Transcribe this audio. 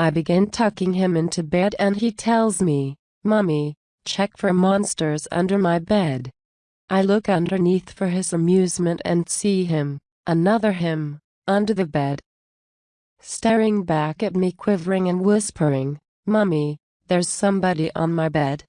I begin tucking him into bed and he tells me, Mummy, check for monsters under my bed. I look underneath for his amusement and see him, another him, under the bed. Staring back at me quivering and whispering, Mummy, there's somebody on my bed.